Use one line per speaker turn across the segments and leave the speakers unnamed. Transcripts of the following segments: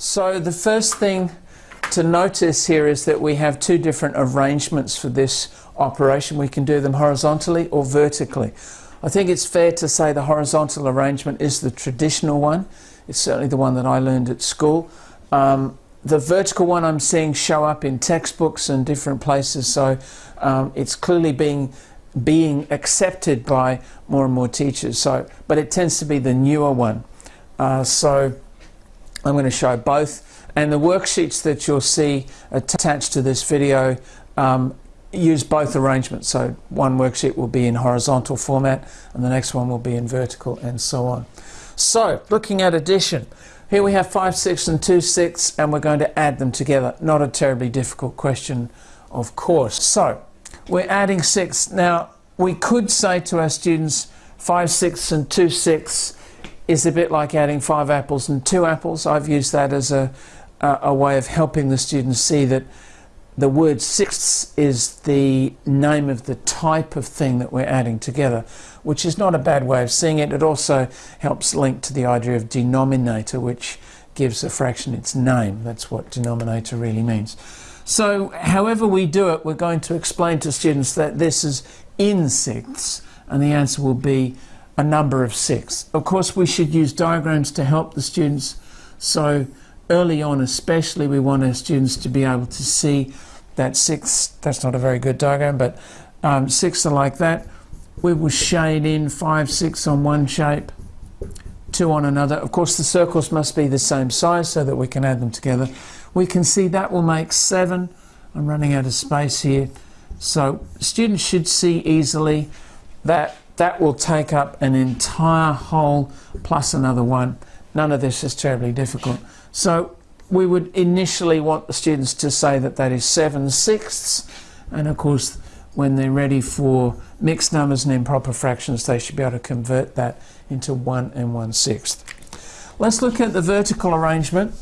So the first thing to notice here is that we have two different arrangements for this operation. We can do them horizontally or vertically. I think it's fair to say the horizontal arrangement is the traditional one. It's certainly the one that I learned at school. Um, the vertical one I'm seeing show up in textbooks and different places, so um, it's clearly being being accepted by more and more teachers. So, but it tends to be the newer one. Uh, so I'm going to show both. And the worksheets that you'll see attached to this video um, use both arrangements. So one worksheet will be in horizontal format and the next one will be in vertical and so on. So looking at addition, here we have 5 6 and 2 6 and we're going to add them together. Not a terribly difficult question of course. So we're adding 6. Now we could say to our students 5 6 and 2 6 is a bit like adding 5 apples and 2 apples. I've used that as a, a, a way of helping the students see that the word sixths is the name of the type of thing that we're adding together, which is not a bad way of seeing it. It also helps link to the idea of denominator, which gives a fraction its name. That's what denominator really means. So however we do it, we're going to explain to students that this is in sixths, and the answer will be a number of six. Of course, we should use diagrams to help the students. So early on especially, we want our students to be able to see that six, that's not a very good diagram, but um, six are like that. We will shade in five, six on one shape, two on another. Of course, the circles must be the same size so that we can add them together. We can see that will make seven. I'm running out of space here. So students should see easily that that will take up an entire whole plus another one. None of this is terribly difficult. So we would initially want the students to say that that is 7 sixths and of course when they're ready for mixed numbers and improper fractions they should be able to convert that into 1 and 1 sixth. Let's look at the vertical arrangement.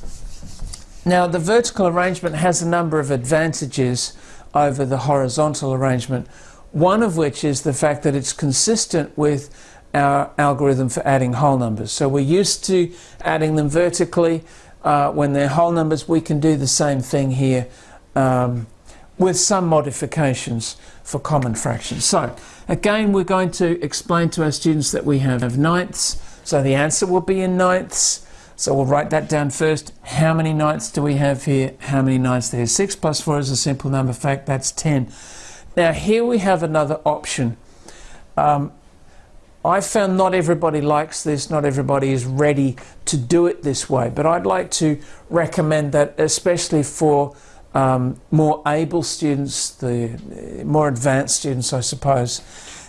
Now the vertical arrangement has a number of advantages over the horizontal arrangement, one of which is the fact that it's consistent with our algorithm for adding whole numbers. So we're used to adding them vertically uh, when they're whole numbers, we can do the same thing here um, with some modifications for common fractions. So again, we're going to explain to our students that we have ninths. So the answer will be in ninths. So we'll write that down first. How many ninths do we have here? How many ninths there? 6 plus 4 is a simple number fact. That's 10. Now here we have another option. Um, I found not everybody likes this, not everybody is ready to do it this way, but I'd like to recommend that especially for um, more able students, the more advanced students I suppose,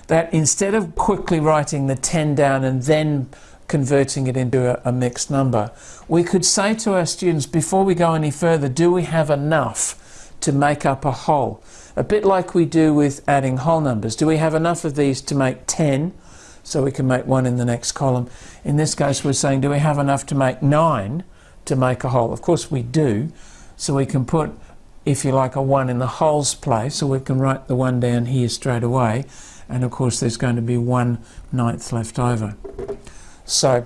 that instead of quickly writing the 10 down and then converting it into a, a mixed number, we could say to our students before we go any further, do we have enough to make up a whole? A bit like we do with adding whole numbers. Do we have enough of these to make 10? so we can make one in the next column. In this case, we're saying, do we have enough to make nine to make a whole? Of course we do. So we can put, if you like, a one in the wholes place, so we can write the one down here straight away. And of course, there's going to be one ninth left over. So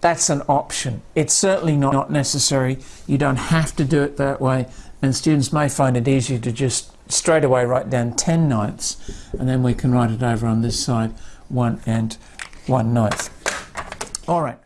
that's an option. It's certainly not necessary. You don't have to do it that way. And students may find it easier to just straight away write down 10 ninths, and then we can write it over on this side one and one ninth. All right.